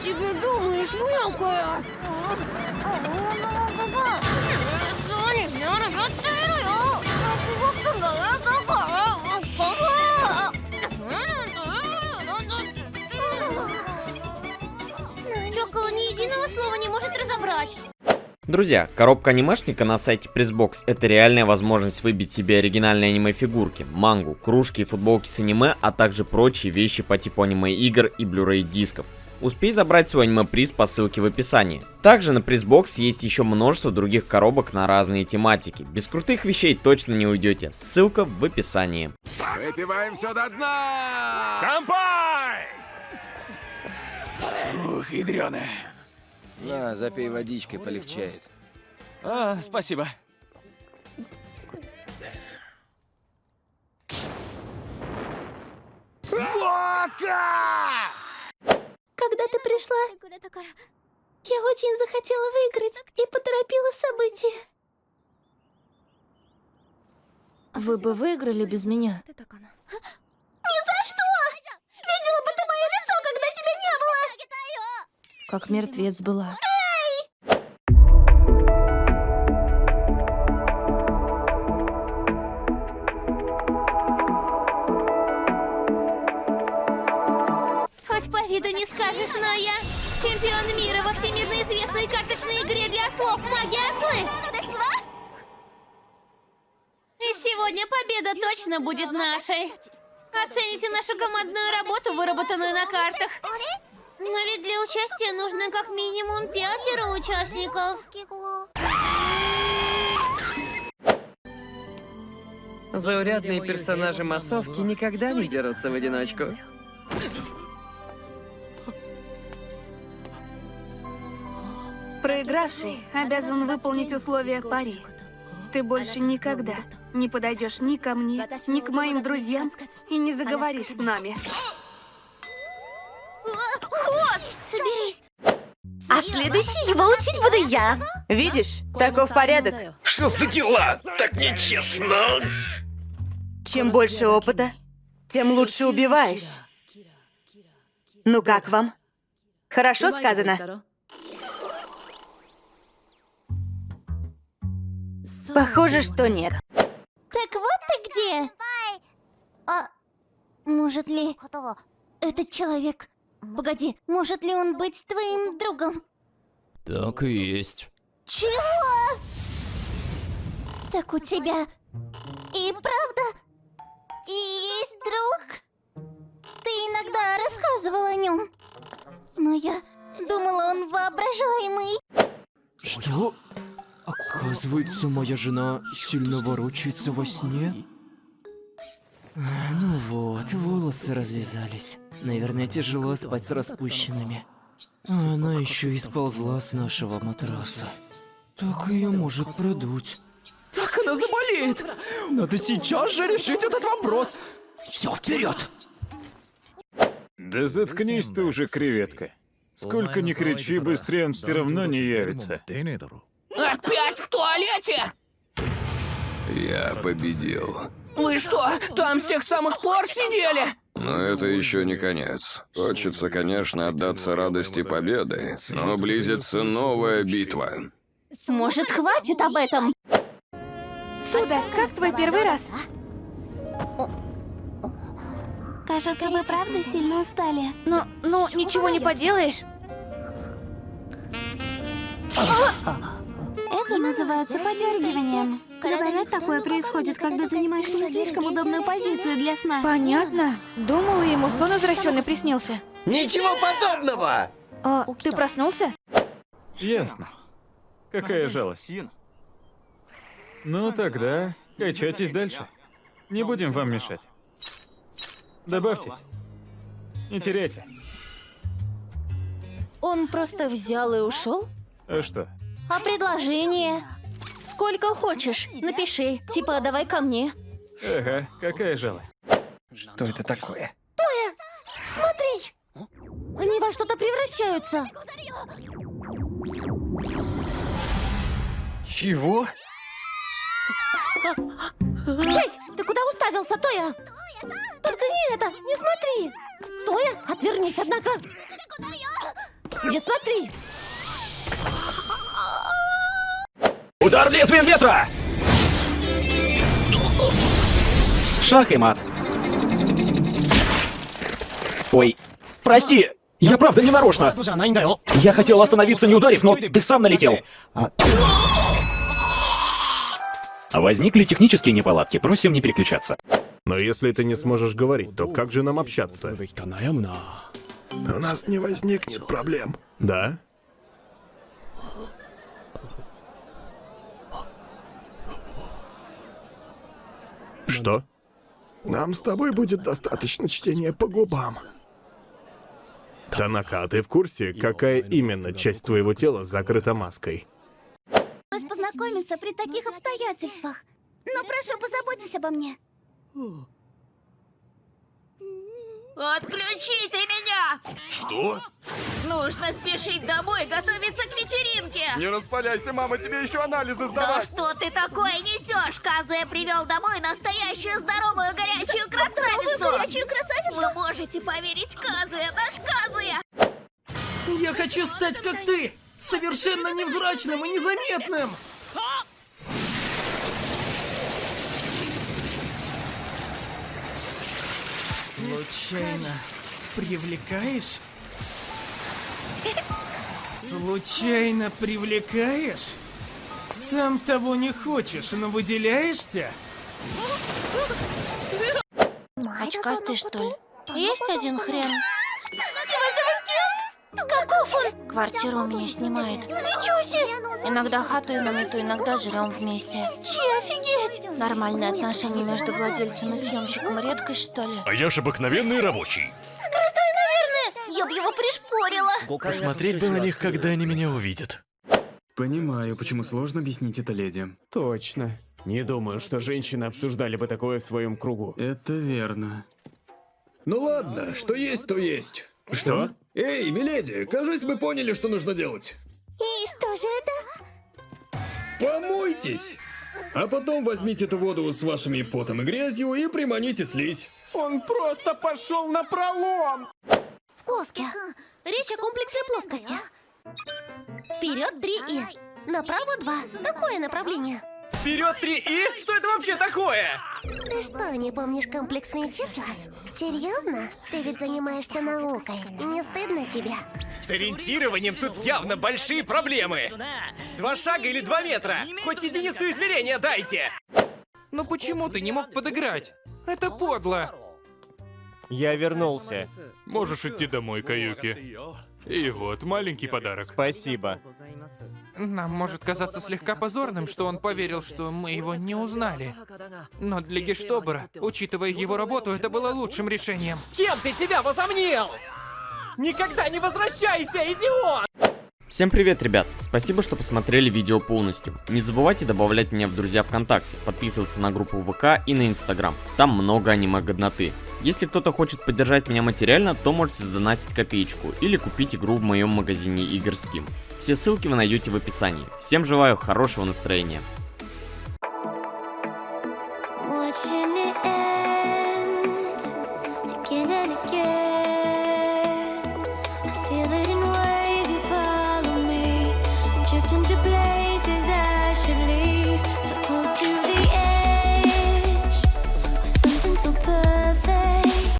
себе думаешь, мелкая? Реготирую. Чокола ни единого слова не может разобрать. Друзья, коробка анимешника на сайте Pressbox это реальная возможность выбить себе оригинальные аниме-фигурки, мангу, кружки и футболки с аниме, а также прочие вещи по типу аниме-игр и Blu-ray дисков. Успей забрать свой аниме-приз по ссылке в описании. Также на Pressbox есть еще множество других коробок на разные тематики. Без крутых вещей точно не уйдете. Ссылка в описании. Выпиваем все до дна! Кампай! Ух, ядреная. На, запей водичкой, полегчает. А, спасибо. Пришла, я очень захотела выиграть и поторопила события. Вы бы выиграли без меня. Ни за что! Видела бы ты мое лицо, когда тебя не было! Как мертвец была. Виду не скажешь, но я чемпион мира во всемирно известной карточной игре для слов «Магия Ослы». И сегодня победа точно будет нашей. Оцените нашу командную работу, выработанную на картах. Но ведь для участия нужно как минимум пятеро участников. Заурядные персонажи массовки никогда не дерутся в одиночку. Проигравший обязан выполнить условия пари. Ты больше никогда не подойдешь ни ко мне, ни к моим друзьям и не заговоришь с нами. Соберись. А следующий его учить буду я. Видишь, таков порядок. Что за дела? Так нечестно. Чем больше опыта, тем лучше убиваешь. Ну как вам? Хорошо сказано? Похоже, что нет. Так вот ты где. А может ли этот человек... Погоди, может ли он быть твоим другом? Так и есть. Чего? Так у тебя и правда и есть друг? Ты иногда рассказывал о нем. Но я думала, он воображаемый. Что? Оказывается, моя жена сильно ворочается во сне? Ну вот, волосы развязались. Наверное, тяжело спать с распущенными. Она еще и сползла с нашего матраса. Так ее может продуть. Так она заболеет! Надо сейчас же решить этот вопрос! Все, вперед! Да заткнись ты уже, креветка. Сколько ни кричи, быстрее он все равно не явится. Опять в туалете? Я победил. Вы что, там с тех самых пор сидели? Но это еще не конец. Хочется, конечно, отдаться радости победы, но близится новая битва. Может, хватит об этом? Суда, как твой первый раз? Кажется, вы правда сильно устали. Ну, ну, ничего не поделаешь. Это называется подергиванием. Говорят, такое происходит, когда занимаешь не слишком удобную позицию для сна. Понятно. Думала, ему сон извращенный приснился. Ничего подобного! А, ты проснулся? Ясно. Какая жалость. Ну тогда, качайтесь дальше. Не будем вам мешать. Добавьтесь. Не теряйте. Он просто взял и ушел? А что? А предложение? Сколько хочешь, напиши. Типа, давай ко мне. Ага, какая жалость. Что это такое? Смотри! Они во что-то превращаются. Чего? Эй, ты куда уставился, Тоя? Только не это, не смотри. Тоя, отвернись, однако. Где смотри? Удар лезвием ветра! Шах и мат. Ой, прости, я правда не нарочно. Я хотел остановиться, не ударив, но ты сам налетел. Возникли технические неполадки, просим не переключаться. Но если ты не сможешь говорить, то как же нам общаться? У нас не возникнет проблем. Да? Что? Нам с тобой будет достаточно чтения по губам. Танака, а ты в курсе, какая именно часть твоего тела закрыта маской? Пришлось познакомиться при таких обстоятельствах. Но прошу, позаботьтесь обо мне. Отключите меня! Что? Нужно спешить домой, готовиться к вечеринке! Не распаляйся, мама, тебе еще анализы Да сдавать. что ты такое несешь? Казуя привел домой настоящую здоровую горячую красавицу! горячую красавицу? Вы можете поверить Казуя, наш Казуя! Я хочу стать как ты! Совершенно невзрачным и незаметным! Случайно привлекаешь? Случайно привлекаешь? Сам того не хочешь, но выделяешься? Очкастый, что ли? Есть один хрен. Каков он? Квартиру у меня снимает. Ничего себе! Иногда хату на мету, иногда живем вместе. Че, офигеть! Нормальные отношения между владельцем и съемщиком редкость, что ли? А я ж обыкновенный рабочий. Крутой, наверное! Я б его пришпорила. Посмотреть бы на них, когда они меня увидят. Понимаю, почему сложно объяснить это леди. Точно. Не думаю, что женщины обсуждали бы такое в своем кругу. Это верно. Ну ладно, что есть, то есть. Что? Эй, миледи, кажись, мы поняли, что нужно делать. И что же это? Помойтесь! А потом возьмите эту воду с вашими потом и грязью и приманите слизь. Он просто пошел на пролом! Плоски. Речь о комплексной плоскости. Вперед три и. Направо два. Такое направление. Вперед три и? Что это вообще такое? Ты что, не помнишь комплексные числа? Серьезно? Ты ведь занимаешься наукой. Не стыдно тебе? С ориентированием тут явно большие проблемы. Два шага или два метра? Хоть единицу измерения дайте! Ну почему ты не мог подыграть? Это подло. Я вернулся. Можешь идти домой, Каюки. И вот, маленький подарок. Спасибо. Нам может казаться слегка позорным, что он поверил, что мы его не узнали. Но для Гештобера, учитывая его работу, это было лучшим решением. Кем ты себя возомнил? Никогда не возвращайся, идиот! Всем привет, ребят! Спасибо, что посмотрели видео полностью. Не забывайте добавлять меня в друзья ВКонтакте, подписываться на группу ВК и на Инстаграм. Там много аниме-годноты. Если кто-то хочет поддержать меня материально, то можете сдонатить копеечку или купить игру в моем магазине игр Steam. Все ссылки вы найдете в описании. Всем желаю хорошего настроения.